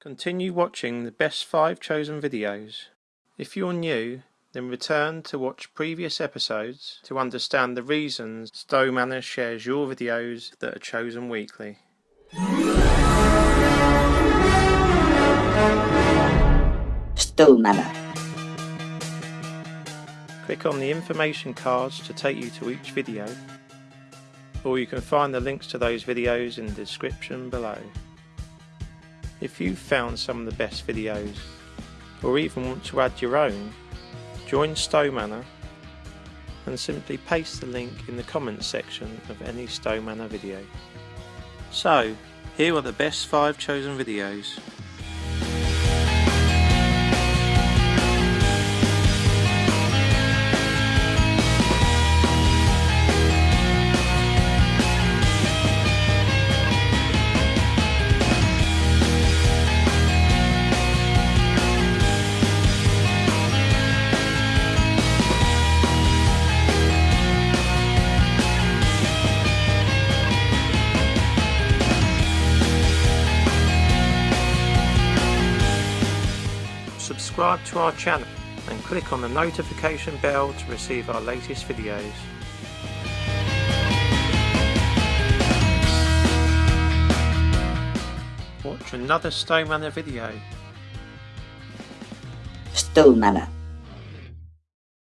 Continue watching the best 5 chosen videos. If you're new, then return to watch previous episodes to understand the reasons Stowe Manor shares your videos that are chosen weekly. Stowe Manor. Click on the information cards to take you to each video, or you can find the links to those videos in the description below. If you've found some of the best videos, or even want to add your own, join Stowe Manor and simply paste the link in the comments section of any Stowe Manor video. So, here are the best 5 chosen videos. Subscribe to our channel and click on the notification bell to receive our latest videos. Watch another Stowe Manor video. Stowe Manor.